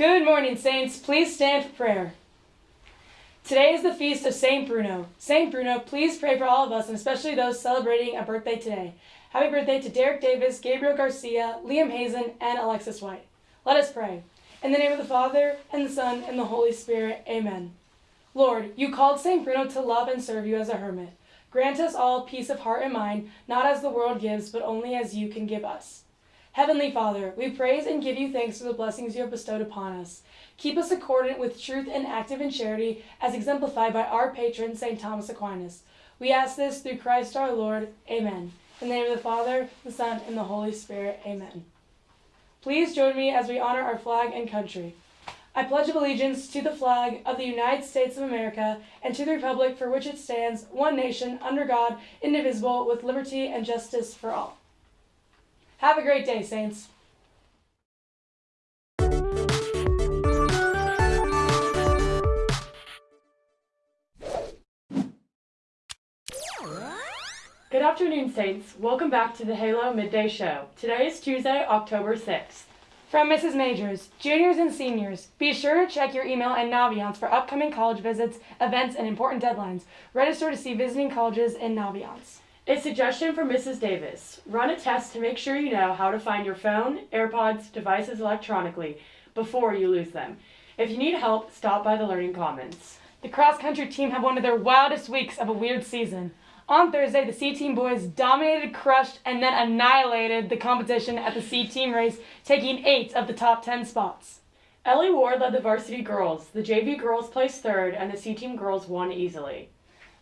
Good morning, Saints. Please stand for prayer. Today is the feast of Saint Bruno. Saint Bruno, please pray for all of us, and especially those celebrating a birthday today. Happy birthday to Derek Davis, Gabriel Garcia, Liam Hazen, and Alexis White. Let us pray. In the name of the Father, and the Son, and the Holy Spirit, amen. Lord, you called Saint Bruno to love and serve you as a hermit. Grant us all peace of heart and mind, not as the world gives, but only as you can give us. Heavenly Father, we praise and give you thanks for the blessings you have bestowed upon us. Keep us accordant with truth and active in charity, as exemplified by our patron, St. Thomas Aquinas. We ask this through Christ our Lord. Amen. In the name of the Father, the Son, and the Holy Spirit. Amen. Please join me as we honor our flag and country. I pledge allegiance to the flag of the United States of America and to the republic for which it stands, one nation, under God, indivisible, with liberty and justice for all. Have a great day, Saints. Good afternoon, Saints. Welcome back to the Halo Midday Show. Today is Tuesday, October 6th. From Mrs. Majors, juniors and seniors, be sure to check your email and Naviance for upcoming college visits, events, and important deadlines. Register to see visiting colleges in Naviance. A suggestion from Mrs. Davis. Run a test to make sure you know how to find your phone, AirPods, devices electronically before you lose them. If you need help, stop by the Learning Commons. The cross country team had one of their wildest weeks of a weird season. On Thursday, the C Team boys dominated, crushed, and then annihilated the competition at the C Team race, taking eight of the top ten spots. Ellie Ward led the varsity girls. The JV girls placed third, and the C Team girls won easily.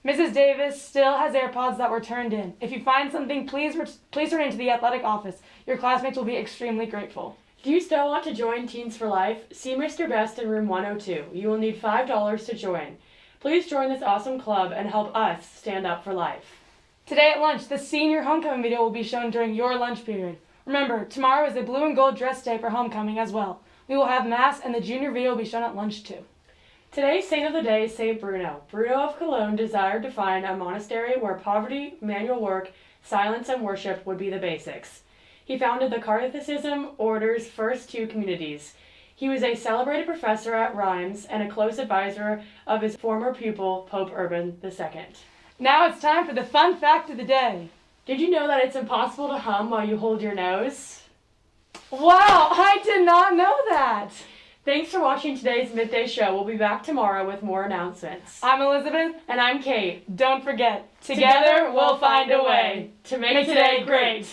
Mrs. Davis still has AirPods that were turned in. If you find something, please please turn it into the athletic office. Your classmates will be extremely grateful. Do you still want to join Teens for Life? See Mr. Best in room 102. You will need $5 to join. Please join this awesome club and help us stand up for life. Today at lunch, the senior homecoming video will be shown during your lunch period. Remember, tomorrow is a blue and gold dress day for homecoming as well. We will have mass and the junior video will be shown at lunch too. Today's saint of the day is Saint Bruno. Bruno of Cologne desired to find a monastery where poverty, manual work, silence, and worship would be the basics. He founded the Carthusian order's first two communities. He was a celebrated professor at Rheims and a close advisor of his former pupil, Pope Urban II. Now it's time for the fun fact of the day. Did you know that it's impossible to hum while you hold your nose? Wow, I did not know that. Thanks for watching today's Midday Show. We'll be back tomorrow with more announcements. I'm Elizabeth. And I'm Kate. Don't forget, together, together we'll find a way to make, make today great.